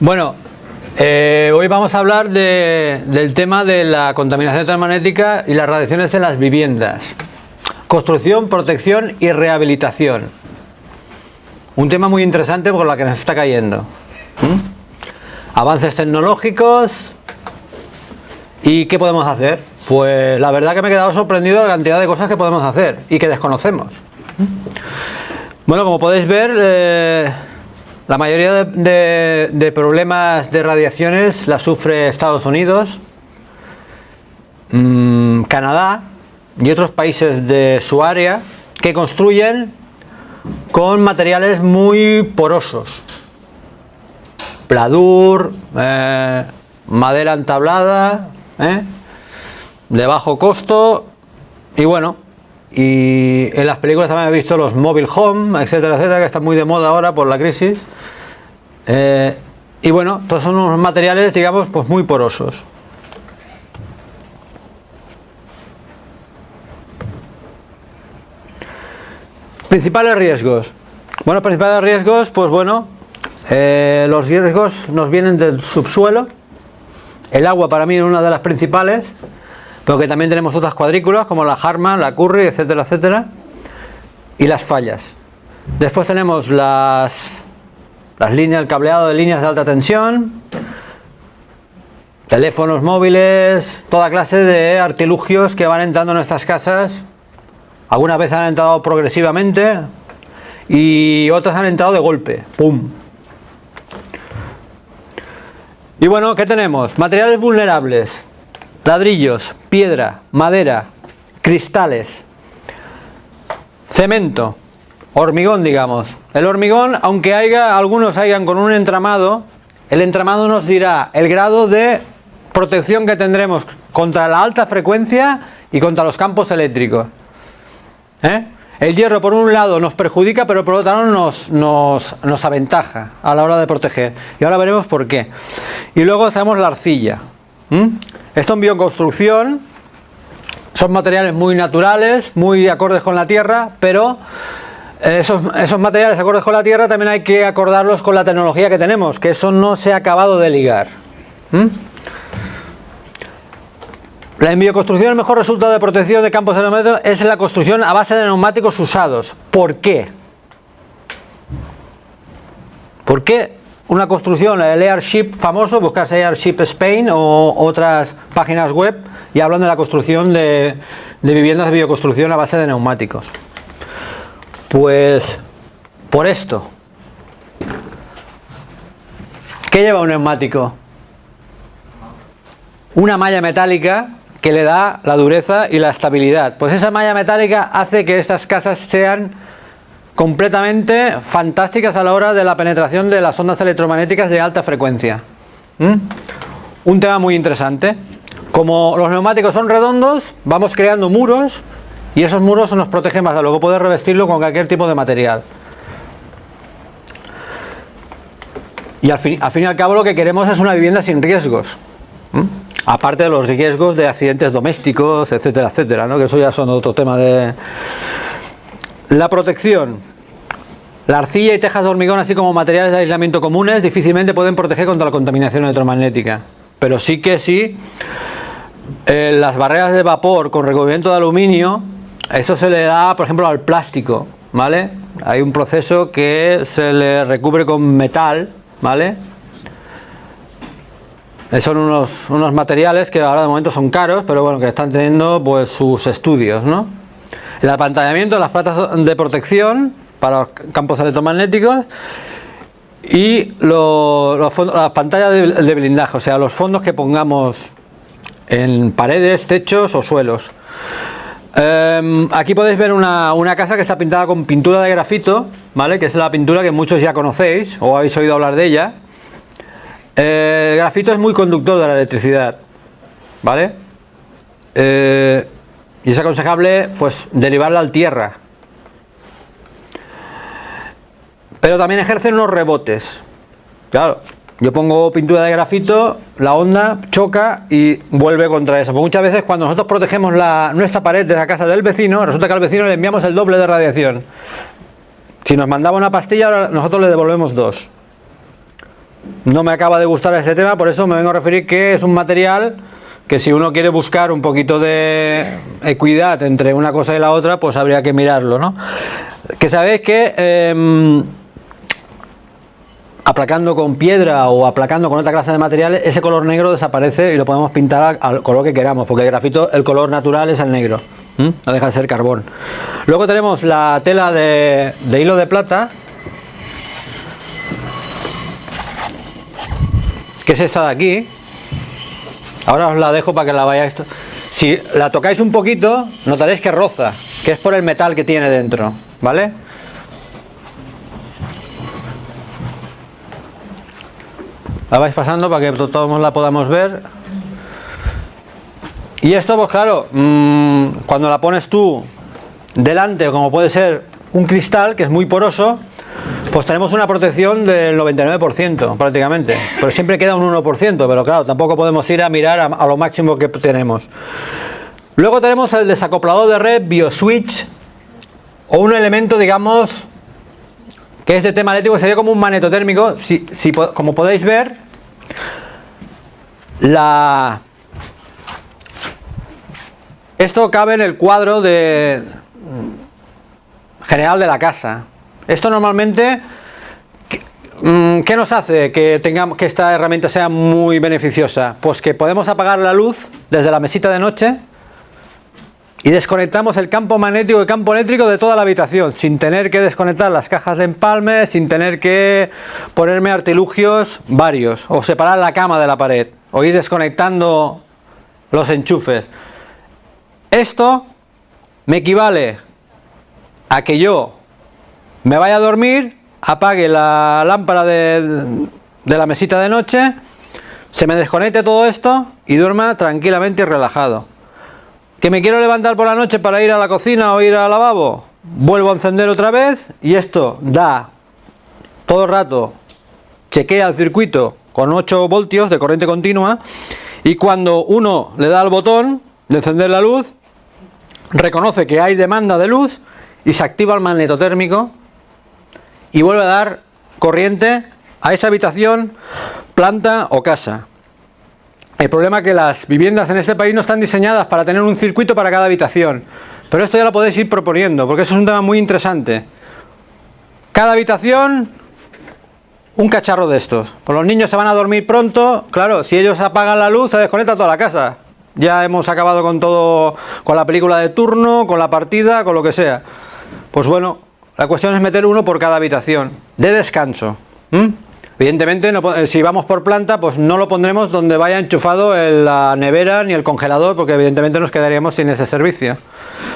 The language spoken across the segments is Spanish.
Bueno, eh, hoy vamos a hablar de- del tema de la contaminación electromagnética y las radiaciones en las viviendas. Construcción, protección y rehabilitación. Un tema muy interesante por la que nos está cayendo. ¿Mm? Avances tecnológicos y ¿qué podemos hacer? Pues la verdad que me he quedado sorprendido de la cantidad de cosas que podemos hacer y que desconocemos. ¿Mm? Bueno, como podéis ver, eh, la mayoría de, problemas de radiaciones la sufre Estados Unidos, mm, Canadá y otros países de su área que construyen con materiales muy porosos. Pladur, eh, madera entablada, ¿eh? de bajo costo y bueno, y en las películas también he visto los mobile home, etcétera, etcétera, que están muy de moda ahora por la crisis. Eh, y bueno, todos son unos materiales, digamos, pues muy porosos. Principales riesgos. Bueno, principales riesgos, pues bueno, eh, los riesgos nos vienen del subsuelo. El agua para mí es una de las principales, pero que también tenemos otras cuadrículas como la Harman, la Curry, etcétera, etcétera. Y las fallas. Después tenemos las, las líneas, el cableado de líneas de alta tensión, teléfonos móviles, toda clase de artilugios que van entrando en nuestras casas. Algunas veces han entrado progresivamente y otras han entrado de golpe. ¡Pum! Y bueno, ¿qué tenemos? Materiales vulnerables. Ladrillos, piedra, madera, cristales, cemento, hormigón, digamos. El hormigón, aunque haya, algunos hayan con un entramado, el entramado nos dirá el grado de protección que tendremos contra la alta frecuencia y contra los campos eléctricos. ¿Eh? El hierro por un lado nos perjudica, pero por otro lado nos, nos, nos aventaja a la hora de proteger. Y ahora veremos por qué. Y luego tenemos la arcilla. ¿Mm? Esto en bioconstrucción son materiales muy naturales, muy acordes con la tierra, pero esos, esos materiales acordes con la tierra también hay que acordarlos con la tecnología que tenemos, que eso no se ha acabado de ligar. ¿Mm? La bioconstrucción el mejor resultado de protección de campos electromagnéticos es la construcción a base de neumáticos usados. ¿Por qué? ¿Por qué una construcción, el Airship famoso, buscarse Airship Spain o otras páginas web y hablan de la construcción de viviendas de bioconstrucción a base de neumáticos? Pues por esto. ¿Qué lleva un neumático? Una malla metálica que le da la dureza y la estabilidad. Pues esa malla metálica hace que estas casas sean completamente fantásticas a la hora de la penetración de las ondas electromagnéticas de alta frecuencia. Un tema muy interesante. Como los neumáticos son redondos, vamos creando muros y esos muros nos protegen más. Luego poder revestirlo con cualquier tipo de material. Y al fin, y al cabo lo que queremos es una vivienda sin riesgos. Aparte de los riesgos de accidentes domésticos, etcétera, etcétera, que eso ya son otro tema de... La protección. La arcilla y tejas de hormigón, así como materiales de aislamiento comunes, difícilmente pueden proteger contra la contaminación electromagnética. Pero sí que sí, eh, las barreras de vapor con recubrimiento de aluminio, eso se le da, por ejemplo, al plástico, ¿vale? Hay un proceso que se le recubre con metal, ¿vale? Son unos, unos materiales que ahora de momento son caros, pero bueno, que están teniendo pues sus estudios, ¿no? El apantallamiento las platas de protección para los campos electromagnéticos y lo- los las pantallas de, de blindaje, o sea, los fondos que pongamos en paredes, techos o suelos. Em, aquí podéis ver una, una casa que está pintada con pintura de grafito, ¿vale? Que es la pintura que muchos ya conocéis o habéis oído hablar de ella. Eh, el grafito es muy conductor de la electricidad, ¿vale? Eh, y es aconsejable, pues, derivarla al tierra. Pero también ejercen unos rebotes. Claro, yo pongo pintura de grafito, la onda choca y vuelve contra eso. Porque muchas veces cuando nosotros protegemos la, nuestra pared de la casa del vecino, resulta que al vecino le enviamos el doble de radiación. Si nos mandaba una pastilla, ahora nosotros le devolvemos dos. no me acaba de gustar este tema, por eso me vengo a referir que es un material que si uno quiere buscar un poquito de equidad entre una cosa y la otra, pues habría que mirarlo, ¿no? Que sabéis que em, aplacando con piedra o aplacando con otra clase de materiales, ese color negro desaparece y lo podemos pintar al color que queramos, porque el grafito, el color natural es el negro, no deja de ser carbón. Luego tenemos la tela de, de hilo de plata, que es esta de aquí. Ahora os la dejo para que la vayáis. Si la tocáis un poquito, notaréis que roza, que es por el metal que tiene dentro, ¿vale? La vais pasando para que todos la podamos ver. Y esto, pues claro, mm, cuando la pones tú delante, como puede ser un cristal, que es muy poroso, pues tenemos una protección del 99% prácticamente, pero siempre queda un 1%, pero claro, tampoco podemos ir a mirar a, lo máximo que tenemos. Luego tenemos el desacoplador de red BioSwitch, o un elemento, digamos, que es de tema eléctrico, sería como un magneto térmico, si, como podéis ver, la... Esto cabe en el cuadro de general de la casa, esto normalmente, mm, ¿qué nos hace que, tengamos, que esta herramienta sea muy beneficiosa? Pues que podemos apagar la luz desde la mesita de noche y desconectamos el campo magnético y el campo eléctrico de toda la habitación sin tener que desconectar las cajas de empalme, sin tener que ponerme artilugios varios o separar la cama de la pared o ir desconectando los enchufes. Esto me equivale a que yo me vaya a dormir, apague la lámpara de, la mesita de noche, se me desconecte todo esto y duerma tranquilamente y relajado. ¿Que me quiero levantar por la noche para ir a la cocina o ir al lavabo? Vuelvo a encender otra vez y esto da todo el rato, chequea el circuito con 8 voltios de corriente continua y cuando uno le da al botón de encender la luz, reconoce que hay demanda de luz y se activa el magnetotérmico y vuelve a dar corriente a esa habitación, planta o casa. El problema es que las viviendas en este país no están diseñadas para tener un circuito para cada habitación. Pero esto ya lo podéis ir proponiendo, porque eso es un tema muy interesante. Cada habitación, un cacharro de estos. Pues los niños se van a dormir pronto, claro, si ellos apagan la luz, se desconecta toda la casa. Ya hemos acabado con todo, con la película de turno, con la partida, con lo que sea. Pues bueno, la cuestión es meter uno por cada habitación, de descanso. Evidentemente, eh, si vamos por planta, pues no lo pondremos donde vaya enchufado la nevera ni el congelador, porque evidentemente nos quedaríamos sin ese servicio.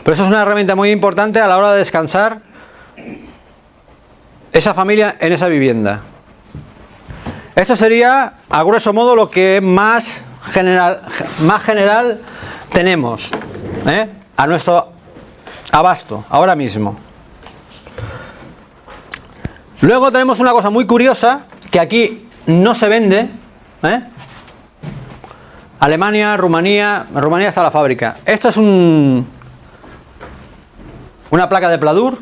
Pero eso es una herramienta muy importante a la hora de descansar esa familia en esa vivienda. Esto sería, a grueso modo, lo que más general, más general tenemos ¿eh? a nuestro abasto, ahora mismo. Luego tenemos una cosa muy curiosa que aquí no se vende. ¿eh? Alemania, Rumanía, Rumanía está la fábrica. Esto es un, una placa de pladur,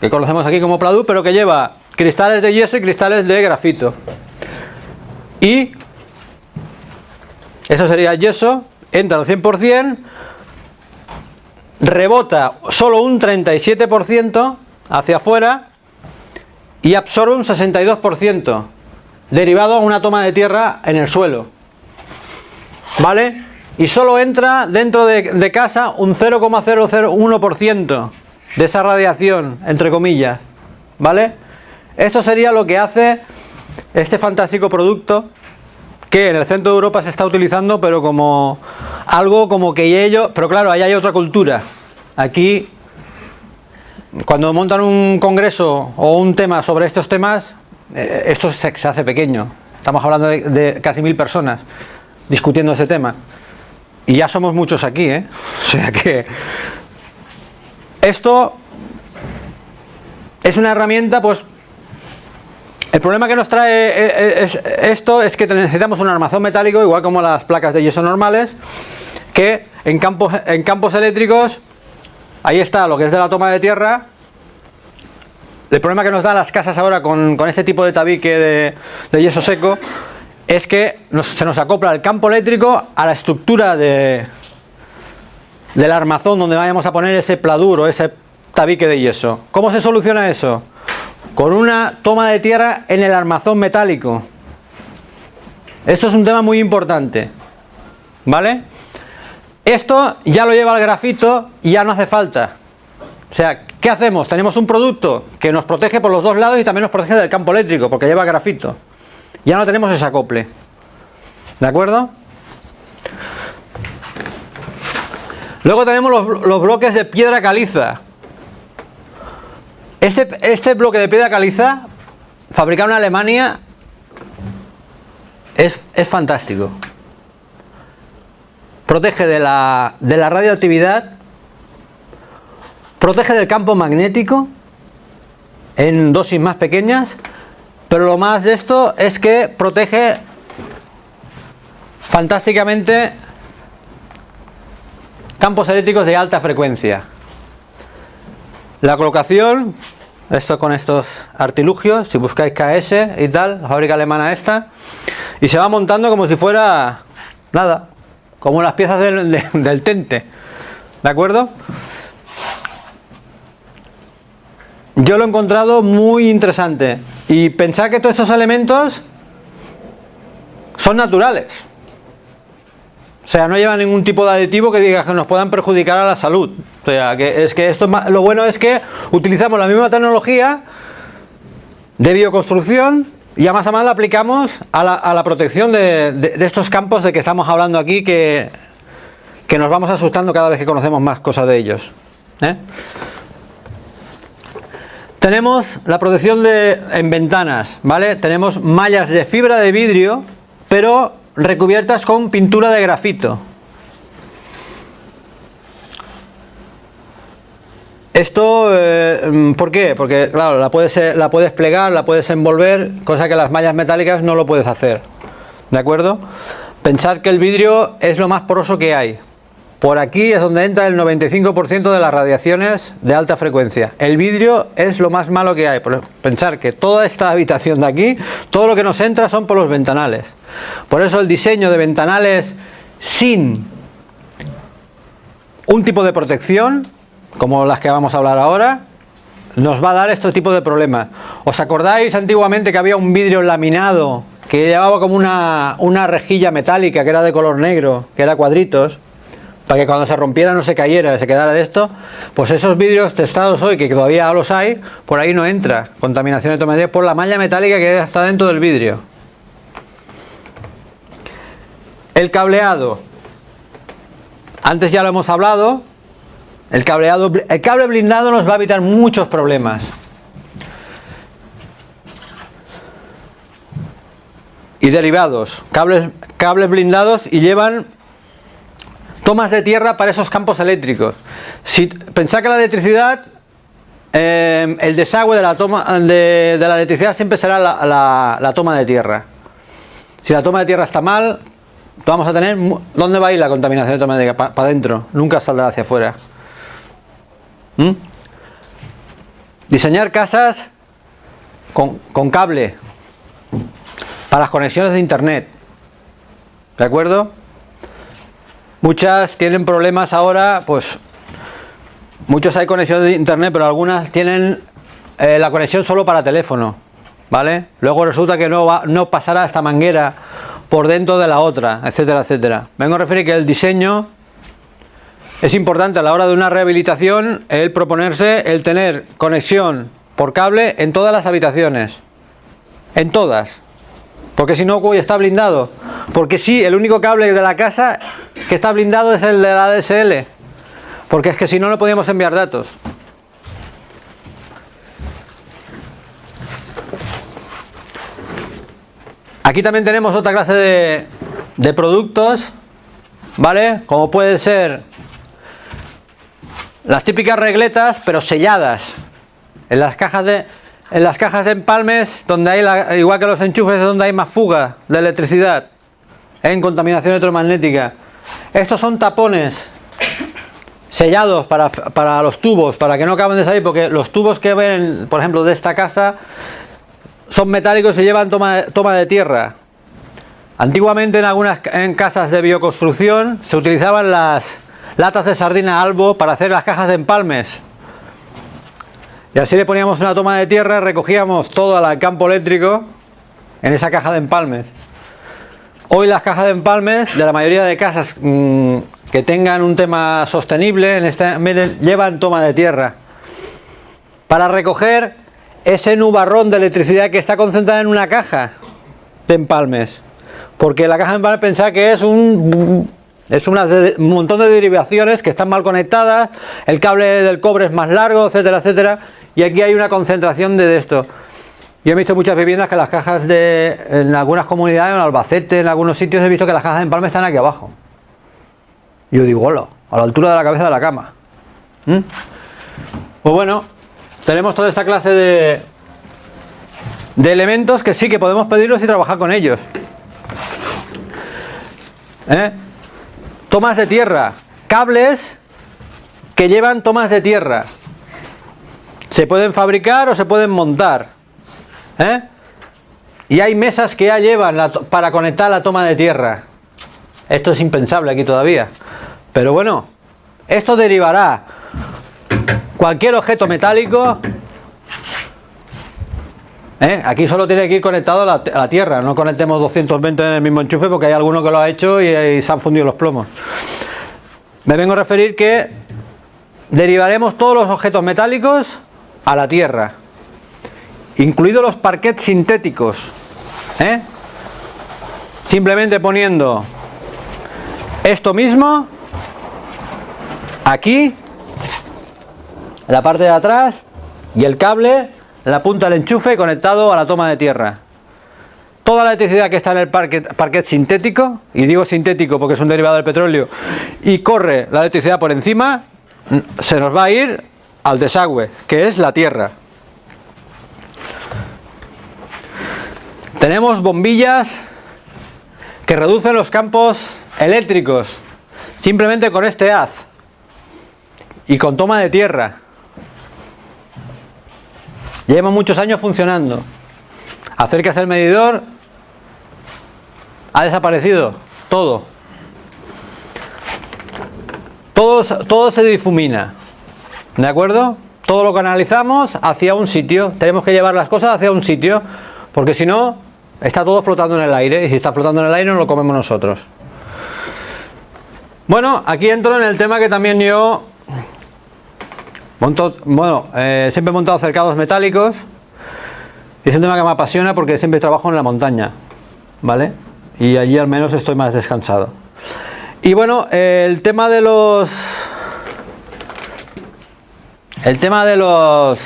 que conocemos aquí como pladur, pero que lleva cristales de yeso y cristales de grafito. Y eso sería yeso, entra al 100%, rebota solo un 37% hacia afuera y absorbe un 62% derivado a una toma de tierra en el suelo. ¿Vale? Y solo entra dentro de, casa un 0,001% de esa radiación, entre comillas. ¿Vale? Esto sería lo que hace este fantástico producto que en el centro de Europa se está utilizando, pero como algo como que ellos, pero claro, ahí hay otra cultura. Aquí cuando montan un congreso o un tema sobre estos temas, eh, esto se, hace pequeño. Estamos hablando de, casi mil personas discutiendo ese tema. Y ya somos muchos aquí, ¿eh? O sea que esto es una herramienta, pues el problema que nos trae eh, eh, esto es que necesitamos un armazón metálico, igual como las placas de yeso normales, que en campos, en campos eléctricos Ahí está lo que es de la toma de tierra, el problema que nos dan las casas ahora con, este tipo de tabique de, yeso seco es que se nos acopla el campo eléctrico a la estructura de, del armazón donde vayamos a poner ese pladur o ese tabique de yeso. ¿Cómo se soluciona eso? Con una toma de tierra en el armazón metálico. Esto es un tema muy importante. ¿Vale? Esto ya lo lleva el grafito y ya no hace falta. O sea, ¿qué hacemos? Tenemos un producto que nos protege por los dos lados y también nos protege del campo eléctrico porque lleva grafito. Ya no tenemos ese acople. ¿De acuerdo? Luego tenemos los, bloques de piedra caliza. Este, este, bloque de piedra caliza, fabricado en Alemania, es, es fantástico. Protege de la, de la radioactividad, protege del campo magnético en dosis más pequeñas, pero lo más de esto es que protege fantásticamente campos eléctricos de alta frecuencia. La colocación, esto con estos artilugios, si buscáis KS y tal, la fábrica alemana esta, y se va montando como si fuera nada, como las piezas del, del tente, ¿de acuerdo? Yo lo he encontrado muy interesante y pensar que todos estos elementos son naturales. O sea, no lleva ningún tipo de aditivo que diga que nos puedan perjudicar a la salud. O sea, que es que esto lo bueno es que utilizamos la misma tecnología de bioconstrucción y a más a más la aplicamos a la, protección de, estos campos de que estamos hablando aquí que, que nos vamos asustando cada vez que conocemos más cosas de ellos. ¿eh? Tenemos la protección de, en ventanas, ¿vale? Tenemos mallas de fibra de vidrio, pero recubiertas con pintura de grafito. Esto, eh, ¿por qué? Porque claro, la puedes, la puedes plegar, la puedes envolver, cosa que las mallas metálicas no lo puedes hacer. ¿De acuerdo? Pensad que el vidrio es lo más poroso que hay. Por aquí es donde entra el 95% de las radiaciones de alta frecuencia. El vidrio es lo más malo que hay. Pensar que toda esta habitación de aquí, todo lo que nos entra son por los ventanales. Por eso el diseño de ventanales sin un tipo de protección, como las que vamos a hablar ahora, nos va a dar este tipo de problemas. ¿Os acordáis antiguamente que había un vidrio laminado que llevaba como una, una rejilla metálica que era de color negro, que era cuadritos? para que cuando se rompiera no se cayera, se quedara de esto, pues esos vidrios testados hoy, que todavía los hay, por ahí no entra contaminación electromagnética por la malla metálica que está dentro del vidrio. El cableado, antes ya lo hemos hablado, el cableado, el cable blindado nos va a evitar muchos problemas. Y derivados, cables, cables blindados y llevan tomas de tierra para esos campos eléctricos. Si pensad que la electricidad, eh, el desagüe de la toma de, la electricidad siempre será la, toma de tierra. Si la toma de tierra está mal, vamos a tener, ¿dónde va a ir la contaminación electromagnética? Para adentro, nunca saldrá hacia afuera. ¿Mm? Diseñar casas con, cable para las conexiones de internet. ¿De acuerdo? Muchas tienen problemas ahora, pues muchos hay conexión de internet, pero algunas tienen eh, la conexión solo para teléfono, ¿vale? Luego resulta que no, va, no pasará esta manguera por dentro de la otra, etcétera, etcétera. Vengo a referir que el diseño es importante a la hora de una rehabilitación el proponerse el tener conexión por cable en todas las habitaciones, en todas, porque si no, está blindado. Porque sí, el único cable de la casa que está blindado es el de la ADSL. Porque es que si no, no podíamos enviar datos. Aquí también tenemos otra clase de, de productos, ¿vale? Como puede ser las típicas regletas, pero selladas. En las cajas de, en las cajas de empalmes, donde hay igual que los enchufes, es donde hay más fuga de electricidad en contaminación electromagnética. Estos son tapones sellados para, para, los tubos, para que no acaben de salir, porque los tubos que ven, por ejemplo, de esta casa, son metálicos y llevan toma, toma de tierra. Antiguamente en algunas en casas de bioconstrucción se utilizaban las latas de sardina albo para hacer las cajas de empalmes. Y así le poníamos una toma de tierra, recogíamos todo al campo eléctrico en esa caja de empalmes. Hoy las cajas de empalmes de la mayoría de casas mmm, que tengan un tema sostenible en este llevan toma de tierra para recoger ese nubarrón de electricidad que está concentrada en una caja de empalmes porque la caja de empalmes pensar que es un es un montón de derivaciones que están mal conectadas el cable del cobre es más largo etcétera etcétera y aquí hay una concentración de esto yo he visto muchas viviendas que las cajas de en algunas comunidades en Albacete en algunos sitios he visto que las cajas de empalme están aquí abajo yo digo, hola, a la altura de la cabeza de la cama. ¿Mm? Pues bueno, tenemos toda esta clase de, de elementos que sí que podemos pedirlos y trabajar con ellos. ¿Eh? Tomas de tierra, cables que llevan tomas de tierra. Se pueden fabricar o se pueden montar. ¿Eh? Y hay mesas que ya llevan para conectar la toma de tierra. Esto es impensable aquí todavía. Pero bueno, esto derivará cualquier objeto metálico. ¿Eh? Aquí solo tiene que ir conectado a la, tierra, no conectemos 220 en el mismo enchufe porque hay alguno que lo ha hecho y, y se han fundido los plomos. Me vengo a referir que derivaremos todos los objetos metálicos a la tierra, incluidos los parquets sintéticos. ¿eh? Simplemente poniendo esto mismo aquí la parte de atrás y el cable la punta del enchufe conectado a la toma de tierra toda la electricidad que está en el parquet, sintético y digo sintético porque es un derivado del petróleo y corre la electricidad por encima se nos va a ir al desagüe que es la tierra tenemos bombillas que reducen los campos eléctricos simplemente con este haz y con toma de tierra. Llevamos muchos años funcionando. Acercas el medidor, ha desaparecido todo. Todo, todo se difumina. ¿De acuerdo? Todo lo canalizamos hacia un sitio. Tenemos que llevar las cosas hacia un sitio, porque si no, está todo flotando en el aire. Y si está flotando en el aire, no lo comemos nosotros. Bueno, aquí entro en el tema que también yo bueno, eh, siempre he montado cercados metálicos es un tema que me apasiona porque siempre trabajo en la montaña, ¿vale? Y allí al menos estoy más descansado. Y bueno, el tema de los... El tema de los...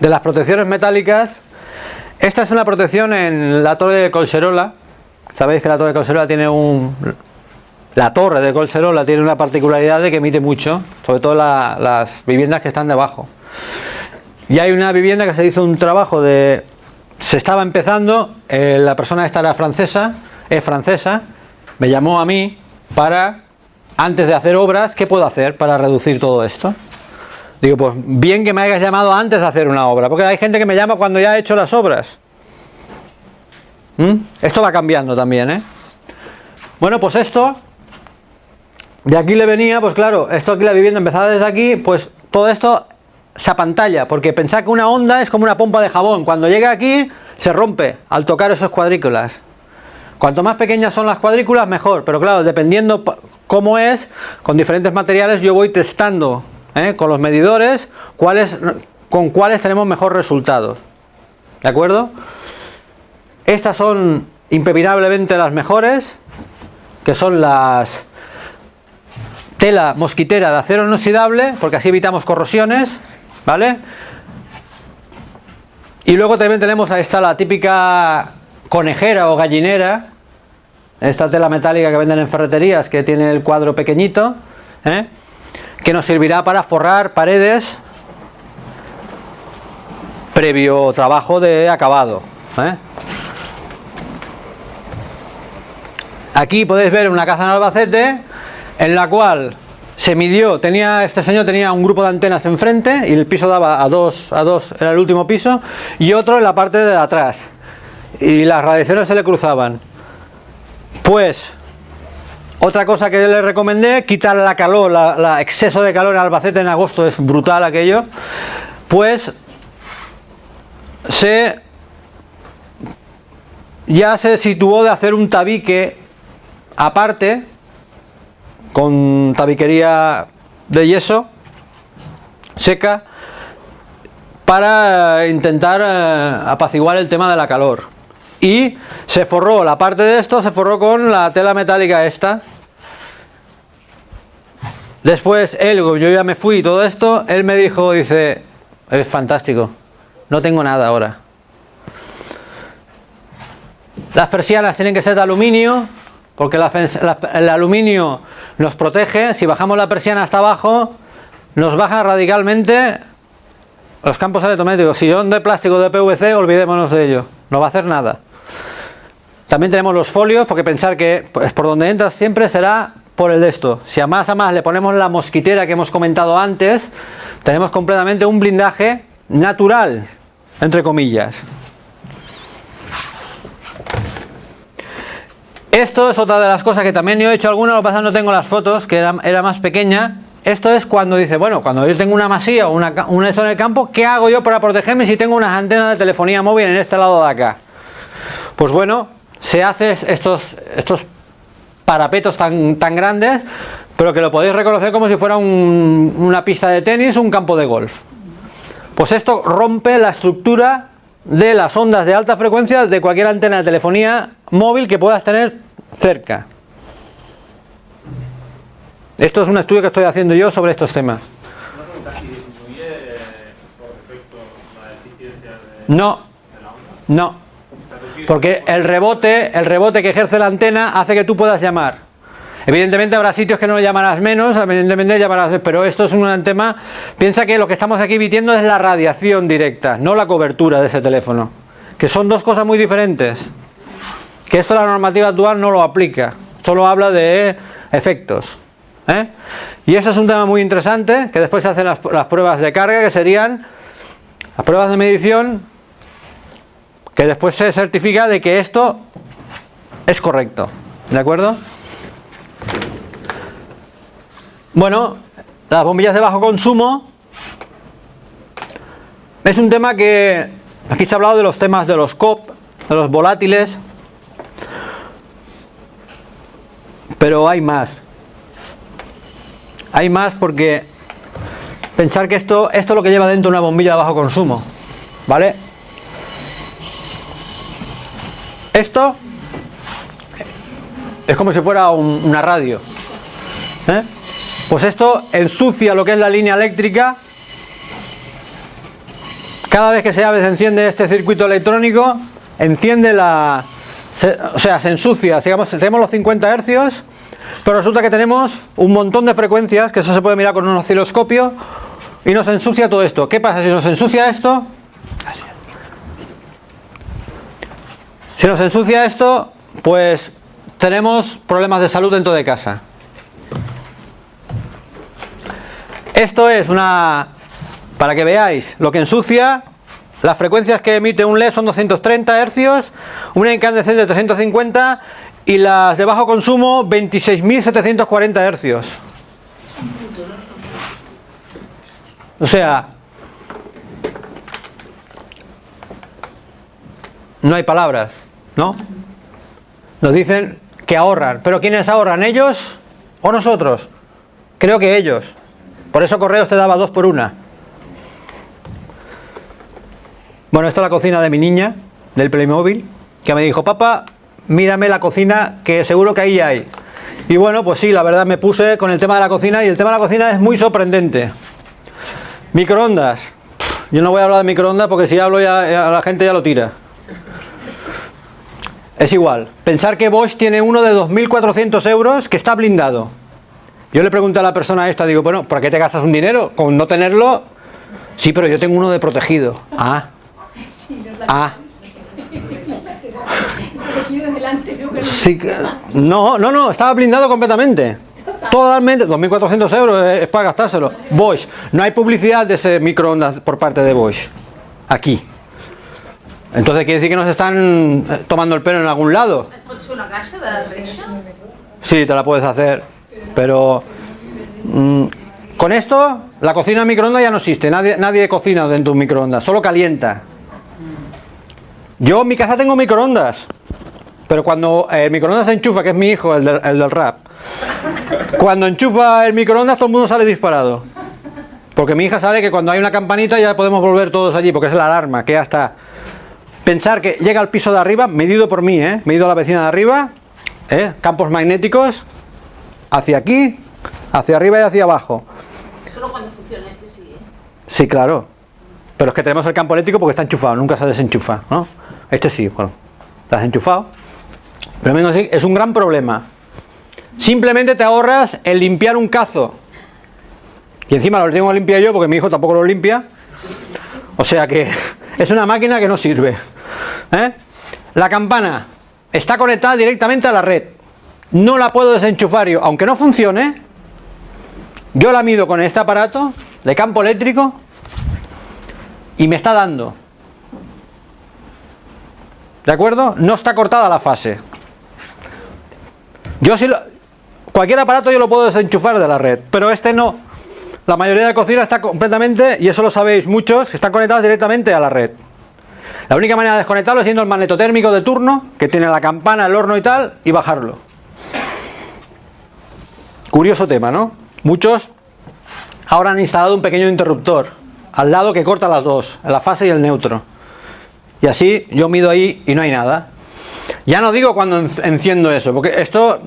De las protecciones metálicas, esta es una protección en la torre de Colserola. Sabéis que la torre de Colserola tiene un, la torre de Colserola tiene una particularidad de que emite mucho, sobre todo las viviendas que están debajo. Y hay una vivienda que se hizo un trabajo de... Se estaba empezando, eh, la persona esta era francesa, es francesa, me llamó a mí para, antes de hacer obras, ¿qué puedo hacer para reducir todo esto? Digo, pues bien que me hayas llamado antes de hacer una obra, porque hay gente que me llama cuando ya he hecho las obras. ¿Mm? Esto va cambiando también, ¿eh? Bueno, pues esto de aquí le venía, pues claro, esto aquí la vivienda empezaba desde aquí, pues todo esto se apantalla, porque pensad que una onda es como una pompa de jabón, cuando llega aquí se rompe al tocar esos cuadrículas. Cuanto más pequeñas son las cuadrículas, mejor, pero claro, dependiendo cómo es, con diferentes materiales yo voy testando ¿eh? con los medidores cuáles, con cuáles tenemos mejor resultados. ¿De acuerdo? Estas son impepinablemente las mejores, que son las tela mosquitera de acero inoxidable, porque así evitamos corrosiones, ¿vale? Y luego también tenemos, ahí está la típica conejera o gallinera, esta tela metálica que venden en ferreterías, que tiene el cuadro pequeñito, ¿eh? que nos servirá para forrar paredes previo trabajo de acabado. ¿eh? Aquí podéis ver una casa en Albacete en la cual se midió, tenía este señor tenía un grupo de antenas enfrente y el piso daba a dos, a dos, era el último piso, y otro en la parte de atrás. Y las radiaciones se le cruzaban. Pues, otra cosa que le recomendé, quitar la calor, la, exceso de calor en Albacete en agosto es brutal aquello. Pues se ya se situó de hacer un tabique aparte con tabiquería de yeso seca para intentar eh, apaciguar el tema de la calor. Y se forró la parte de esto se forró con la tela metálica esta. Después él yo ya me fui y todo esto él me dijo dice es fantástico no tengo nada ahora las persianas tienen que ser de aluminio porque el aluminio nos protege, si bajamos la persiana hasta abajo, nos baja radicalmente los campos electromagnéticos. Si son de plástico de PVC, olvidémonos de ello, no va a hacer nada. También tenemos los folios, porque pensar que pues, por donde entras siempre será por el de esto. Si a más a más le ponemos la mosquitera que hemos comentado antes, tenemos completamente un blindaje natural, entre comillas. Esto es otra de las cosas que también yo he hecho alguna, lo que pasa no tengo las fotos, que era, más pequeña. Esto es cuando dice, bueno, cuando yo tengo una masía o una, una esto en el campo, ¿qué hago yo para protegerme si tengo unas antenas de telefonía móvil en este lado de acá? Pues bueno, se hace estos, estos parapetos tan, tan grandes, pero que lo podéis reconocer como si fuera una pista de tenis o un campo de golf. Pues esto rompe la estructura de las ondas de alta frecuencia de cualquier antena de telefonía móvil que puedas tener cerca. Esto es un estudio que estoy haciendo yo sobre estos temas. No, no, porque el rebote, el rebote que ejerce la antena hace que tú puedas llamar. Evidentemente habrá sitios que no llamarás menos, evidentemente llamarás, pero esto es un tema, piensa que lo que estamos aquí emitiendo es la radiación directa, no la cobertura de ese teléfono, que son dos cosas muy diferentes, que esto la normativa actual no lo aplica, solo habla de efectos. ¿eh? Y eso es un tema muy interesante, que después se hacen las, las pruebas de carga, que serían las pruebas de medición, que después se certifica de que esto es correcto, ¿de acuerdo? Bueno, las bombillas de bajo consumo es un tema que aquí se ha hablado de los temas de los COP, de los volátiles, pero hay más. Hay más porque pensar que esto, esto es lo que lleva dentro una bombilla de bajo consumo, ¿vale? Esto es como si fuera una radio. ¿eh? Pues esto ensucia lo que es la línea eléctrica. Cada vez que se abre, se enciende este circuito electrónico, enciende la... o sea, se ensucia, digamos, tenemos los 50 hercios, pero resulta que tenemos un montón de frecuencias, que eso se puede mirar con un osciloscopio, y nos ensucia todo esto. ¿Qué pasa si nos ensucia esto? Si nos ensucia esto, pues tenemos problemas de salud dentro de casa. Esto es una, para que veáis lo que ensucia, las frecuencias que emite un LED son 230 Hz, una incandescente de 350 y las de bajo consumo 26.740 Hz. O sea, no hay palabras, ¿no? Nos dicen que ahorran, pero ¿quiénes ahorran? ¿Ellos o nosotros? Creo que ellos. Por eso Correos te daba dos por una. Bueno, esta es la cocina de mi niña, del Playmobil, que me dijo, papá, mírame la cocina, que seguro que ahí hay. Y bueno, pues sí, la verdad me puse con el tema de la cocina, y el tema de la cocina es muy sorprendente. Microondas. Yo no voy a hablar de microondas porque si hablo ya, la gente ya lo tira. Es igual. Pensar que Bosch tiene uno de 2.400 euros que está blindado. Yo le pregunto a la persona esta, digo, bueno, ¿para qué te gastas un dinero? Con no tenerlo, sí, pero yo tengo uno de protegido. Ah. Ah. Sí, no, no, no, estaba blindado completamente. Totalmente, 2.400 euros es, para gastárselo. Bosch, no hay publicidad de ese microondas por parte de Bosch. Aquí. Entonces quiere decir que nos están eh, tomando el pelo en algún lado. Una caixa de? Sí, te la puedes hacer. Pero mm, con esto, la cocina en microondas ya no existe. Nadie, nadie cocina dentro de un microondas, solo calienta. Yo en mi casa tengo microondas. Pero cuando el microondas se enchufa, que es mi hijo, el del, el del rap, cuando enchufa el microondas todo el mundo sale disparado. Porque mi hija sabe que cuando hay una campanita ya podemos volver todos allí, porque es la alarma, que ya está. Pensar que llega al piso de arriba, medido por mí, ¿eh? medido a la vecina de arriba, ¿eh? campos magnéticos, hacia aquí, hacia arriba y hacia abajo. Solo cuando funciona este sí, ¿eh? Sí, claro. Pero es que tenemos el campo eléctrico porque está enchufado, nunca se desenchufa, ¿no? Este sí, bueno, está desenchufado. Pero menos así, es un gran problema. Simplemente te ahorras el limpiar un cazo. Y encima lo tengo que limpiar yo porque mi hijo tampoco lo limpia. O sea que es una máquina que no sirve. ¿eh? La campana está conectada directamente a la red. No la puedo desenchufar yo, aunque no funcione. Yo la mido con este aparato de campo eléctrico y me está dando. ¿De acuerdo? No está cortada la fase. Yo sí lo- cualquier aparato yo lo puedo desenchufar de la red, pero este no. La mayoría de cocinas está completamente, y eso lo sabéis muchos, están conectados directamente a la red. La única manera de desconectarlo es siendo el magnetotérmico de turno, que tiene la campana, el horno y tal, y bajarlo. Curioso tema, ¿no? Muchos ahora han instalado un pequeño interruptor al lado que corta las dos, la fase y el neutro. Y así yo mido ahí y no hay nada. Ya no digo cuando en- enciendo eso, porque esto,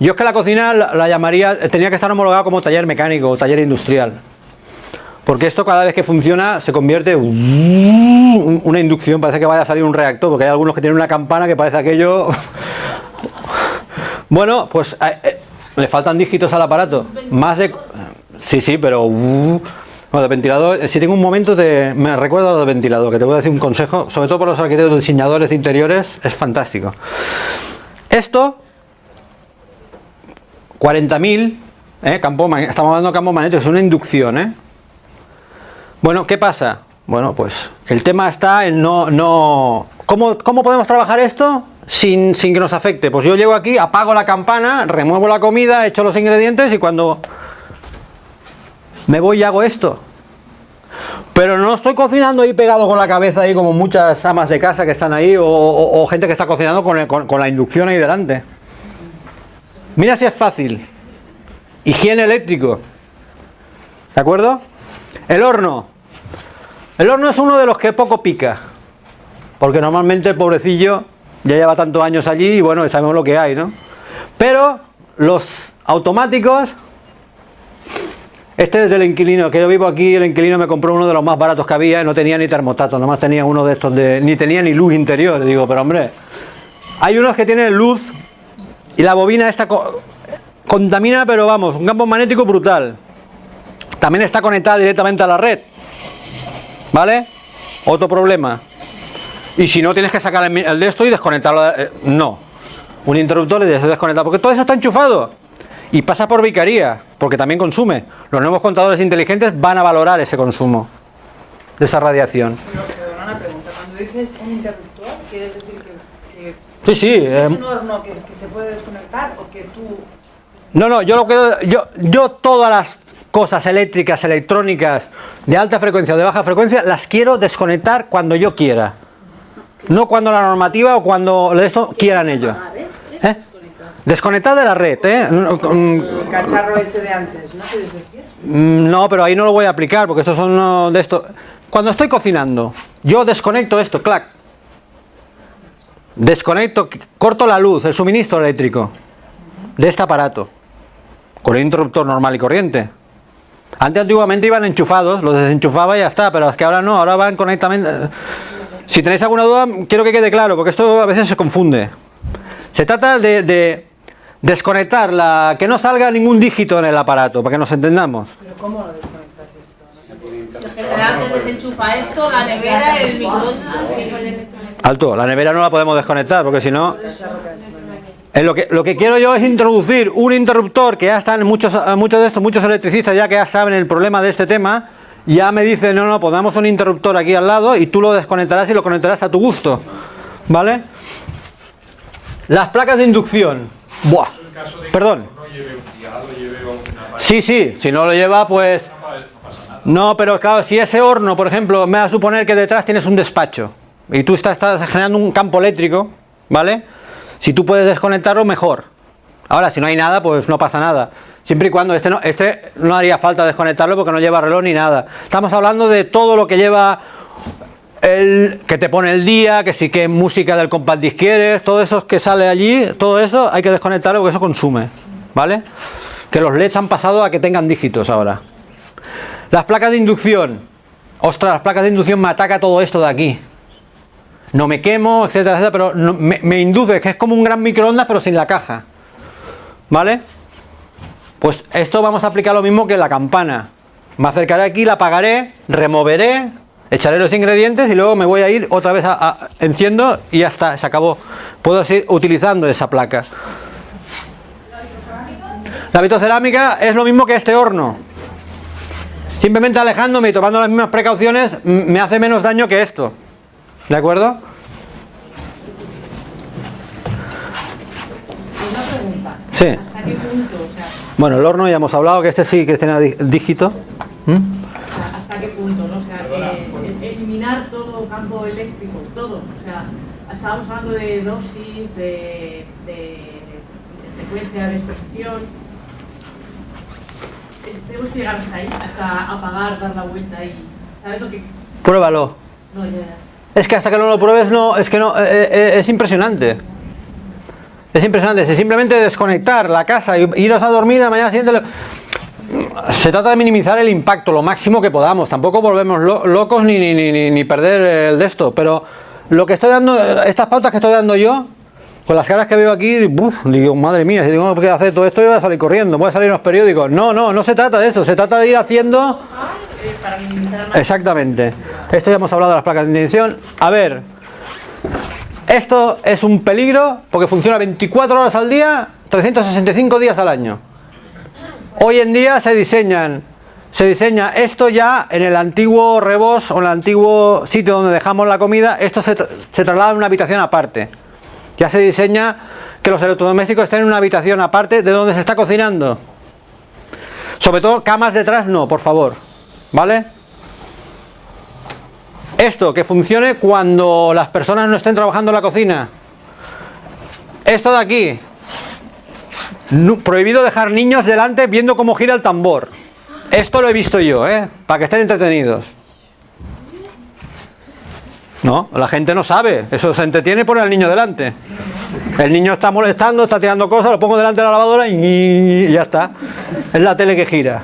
yo es que la cocina la, la llamaría, tenía que estar homologado como taller mecánico o taller industrial. Porque esto cada vez que funciona se convierte en una inducción, parece que vaya a salir un reactor, porque hay algunos que tienen una campana que parece aquello... Bueno, pues eh, eh, le faltan dígitos al aparato. Más de... Sí, sí, pero... Bueno, de ventilador, si tengo un momento, te, me recuerdo a lo de ventilador, que te voy a decir un consejo, sobre todo por los arquitectos diseñadores de interiores, es fantástico. Esto, 40.000, ¿eh? estamos hablando de campo magnético, es una inducción, ¿eh? Bueno, ¿qué pasa? Bueno, pues el tema está en no... no ¿Cómo, cómo podemos trabajar esto sin, sin que nos afecte? Pues yo llego aquí, apago la campana, remuevo la comida, echo los ingredientes y cuando me voy y hago esto. Pero no estoy cocinando ahí pegado con la cabeza ahí como muchas amas de casa que están ahí o, o- gente que está cocinando con, el- con- con la inducción ahí delante. Mira si es fácil. Higiene eléctrico. ¿De acuerdo? El horno. El horno es uno de los que poco pica. Porque normalmente el pobrecillo ya lleva tantos años allí y bueno, sabemos lo que hay, ¿no? Pero los automáticos este es del inquilino, que yo vivo aquí, el inquilino me compró uno de los más baratos que había y no tenía ni termostato, nomás tenía uno de estos de. ni tenía ni luz interior. Digo, pero hombre, hay unos que tienen luz y la bobina esta co- contamina, pero vamos, un campo magnético brutal. También está conectada directamente a la red. ¿Vale? Otro problema. Y si no, tienes que sacar el, de esto y desconectarlo. eh, no. Un interruptor le desconectar, porque todo eso está enchufado. Y pasa por vicaría, porque también consume. Los nuevos contadores inteligentes van a valorar ese consumo de esa radiación. Pero, perdona una pregunta, cuando dices un interruptor, ¿quieres decir que, que Sí, sí. es eh, un horno que, que se puede desconectar o que tú... no, no, yo lo que yo, yo todas las cosas eléctricas, electrónicas de alta frecuencia o de baja frecuencia las quiero desconectar cuando yo quiera. No cuando la normativa o cuando esto quieran ellos. ¿Eh? Desconectar de la red, ¿eh? El cacharro ese de antes, ¿no quieres decir? Mm, No, pero ahí no lo voy a aplicar porque estos son uno de estos. Cuando estoy cocinando, yo desconecto esto, clac. Desconecto, corto la luz, el suministro eléctrico de este aparato con el interruptor normal y corriente. Antes antiguamente iban enchufados, los desenchufaba y ya está, pero es que ahora no, ahora van conectamente. Si tenéis alguna duda, quiero que quede claro, porque esto a veces se confunde. Se trata de, de desconectar la que no salga ningún dígito en el aparato, para que nos entendamos. Pero ¿cómo lo desconectas esto? No sé. Si en general te desenchufa esto, la nevera, el microondas. Alto, la nevera no la podemos desconectar porque si no... Lo, que, lo que quiero yo es introducir un interruptor que ya están muchos, muchos de estos, muchos electricistas ya que ya saben el problema de este tema, ya me dicen, no, no, pongamos un interruptor aquí al lado y tú lo desconectarás y lo conectarás a tu gusto. ¿Vale? Las placas de inducción. Buah. Perdón. Sí, sí, si no lo lleva, pues... No, pero claro, si ese horno, por ejemplo, me va a suponer que detrás tienes un despacho y tú estás, estás generando un campo eléctrico, ¿vale? Si tú puedes desconectarlo, mejor. Ahora, si no hay nada, pues no pasa nada. Siempre y cuando este no, este no haría falta desconectarlo porque no lleva reloj ni nada. Estamos hablando de todo lo que lleva el que te pone el día, que sí que música del compás de quieres, todo eso que sale allí, todo eso hay que desconectarlo porque eso consume, ¿vale? Que los LEDs han pasado a que tengan dígitos ahora. Las placas de inducción. Ostras, las placas de inducción me ataca todo esto de aquí. No me quemo, etcétera, etcétera, pero me, me induce, que es como un gran microondas, pero sin la caja. ¿Vale? Pues esto vamos a aplicar lo mismo que la campana. Me acercaré aquí, la apagaré, removeré, echaré los ingredientes y luego me voy a ir otra vez a, enciendo y ya está, se acabó. Puedo seguir utilizando esa placa. La vitrocerámica es lo mismo que este horno. Simplemente alejándome y tomando las mismas precauciones me hace menos daño que esto. ¿De acuerdo? Sí. ¿Hasta qué punto? Bueno, el horno ya hemos hablado que este sí que tiene dí- dígito. ¿Mm? ¿hasta qué punto? ¿no? O sea, eh, el- eliminar todo campo eléctrico, todo. O sea, estábamos hablando de dosis, de, de, de frecuencia de exposición. Eh, Tenemos que llegar hasta ahí, hasta apagar, dar la vuelta y. ¿Sabes lo que.? Pruébalo. No, ya, ya. Es que hasta que no lo pruebes no, es que no, eh, eh, es impresionante. Es impresionante, es simplemente desconectar la casa y iros a dormir la mañana siguiente. lo- Se trata de minimizar el impacto lo máximo que podamos. Tampoco volvemos lo- locos ni, ni, ni- ni- ni perder el de esto. Pero lo que estoy dando, estas pautas que estoy dando yo, con las caras que veo aquí, uf, digo, madre mía, si tengo que hacer todo esto, yo voy a salir corriendo, voy a salir en los periódicos. No, no, no se trata de eso, se trata de ir haciendo. Exactamente. Esto ya hemos hablado de las placas de ignición. A ver, esto es un peligro porque funciona 24 horas al día, 365 días al año. Hoy en día se diseñan, se diseña esto ya en el antiguo rebos o en el antiguo sitio donde dejamos la comida, esto se, tra- se traslada a una habitación aparte. Ya se diseña que los electrodomésticos estén en una habitación aparte de donde se está cocinando. Sobre todo camas detrás no, por favor. ¿Vale? Esto que funcione cuando las personas no estén trabajando en la cocina. Esto de aquí. Prohibido dejar niños delante viendo cómo gira el tambor. Esto lo he visto yo, ¿eh? Para que estén entretenidos. No, la gente no sabe. Eso se entretiene y pone al niño delante. El niño está molestando, está tirando cosas, lo pongo delante de la lavadora y, y ya está. Es la tele que gira.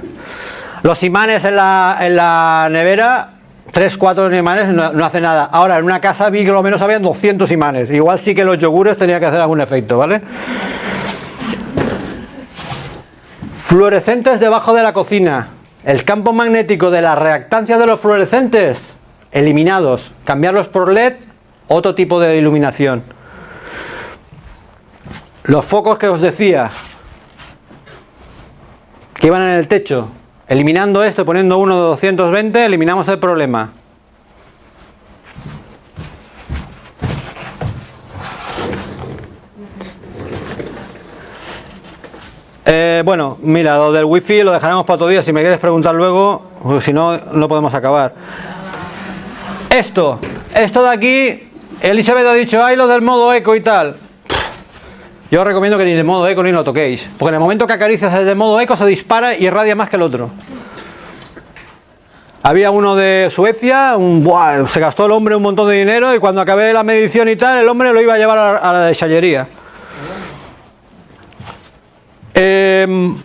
Los imanes en la, en la nevera, 3, 4 imanes, no, no hace nada. Ahora, en una casa vi que lo menos habían 200 imanes. Igual sí que los yogures tenía que hacer algún efecto, ¿vale? Fluorescentes debajo de la cocina. El campo magnético de la reactancia de los fluorescentes, eliminados. Cambiarlos por LED, otro tipo de iluminación. Los focos que os decía, que iban en el techo. Eliminando esto, poniendo uno de 220, eliminamos el problema. Eh, bueno, mira, lo del wifi lo dejaremos para otro día. Si me quieres preguntar luego, si no, no podemos acabar. Esto, esto de aquí, Elizabeth ha dicho, ay, lo del modo eco y tal. Yo os recomiendo que ni de modo eco ni lo toquéis. Porque en el momento que acaricias desde modo eco se dispara y irradia más que el otro. Había uno de Suecia, un, se gastó el hombre un montón de dinero y cuando acabé la medición y tal, el hombre lo iba a llevar a, la desallería. Em,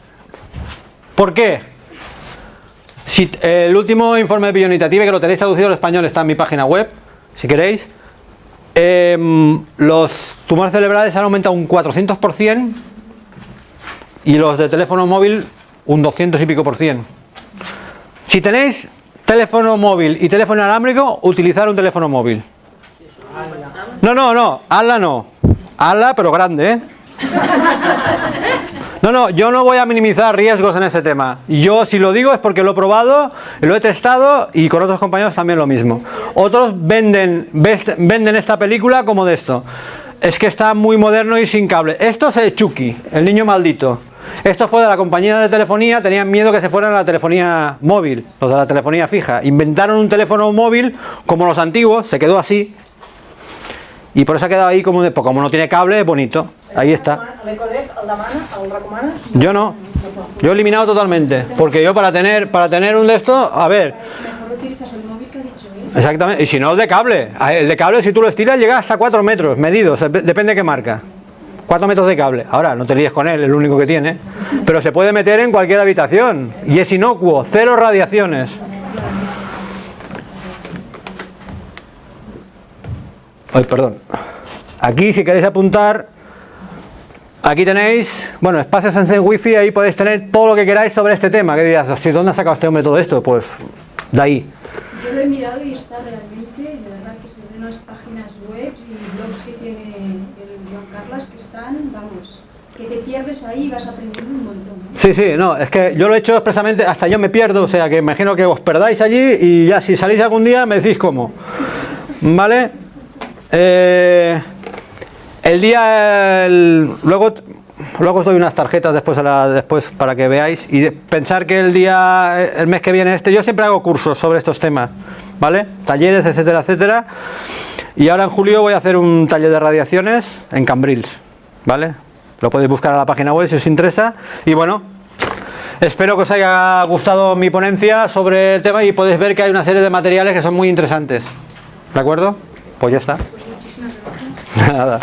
¿Por qué? Si, eh, el último informe de Bionitative, que lo tenéis traducido al español, está en mi página web, si queréis. Em, los tumores cerebrales han aumentado un 400% y los de teléfono móvil un 200 y pico por cien. Si tenéis teléfono móvil y teléfono inalámbrico, utilizar un teléfono móvil. No, no, no, ala no. Ala, pero grande, ¿eh? No, no, yo no voy a minimizar riesgos en este tema. Yo si lo digo es porque lo he probado, lo he testado y con otros compañeros también lo mismo. Otros venden, venden esta película como de esto. Es que está muy moderno y sin cable. Esto es Chucky, el niño maldito. Esto fue de la compañía de telefonía, tenían miedo que se fueran a la telefonía móvil, los de la telefonía fija. Inventaron un teléfono móvil como los antiguos, se quedó así. Y por eso ha quedado ahí como, de, pues como no tiene cable, es bonito. Ahí está. Yo no. Yo he eliminado totalmente. Porque yo para tener, para tener un de estos, a ver, exactamente. Y si no, el de cable. El de cable, si tú lo estiras, llega hasta 4 metros, medidos, dep- depende de qué marca. 4 metros de cable. Ahora, no te líes con él, es el único que tiene. Pero se puede meter en cualquier habitación. Y es inocuo, cero radiaciones. Ay, perdón. Aquí, si queréis apuntar, aquí tenéis, bueno, espacios en wifi, ahí podéis tener todo lo que queráis sobre este tema. ¿Qué dirás? "Hostia, ¿Dónde ha sacado este hombre todo esto? Pues de ahí. Yo lo he mirado y está realmente, de verdad que se ven las páginas web y blogs que tiene el Joan Carlos que están, vamos, que te pierdes ahí y vas aprendiendo un montón. ¿no? Sí, sí, no, es que yo lo he hecho expresamente, hasta yo me pierdo, o sea que imagino que os perdáis allí y ya si salís algún día me decís cómo. ¿Vale? Eh, el día, luego, luego os doy unas tarjetas después, a la- después para que veáis y de- pensar que el día, el mes que viene este, yo siempre hago cursos sobre estos temas, ¿vale? Talleres, etcétera, etcétera. Y ahora en julio voy a hacer un taller de radiaciones en Cambrils, ¿vale? Lo podéis buscar a la página web si os interesa. Y bueno, espero que os haya gustado mi ponencia sobre el tema y podéis ver que hay una serie de materiales que son muy interesantes. ¿De acuerdo? Pues ya está. Nada.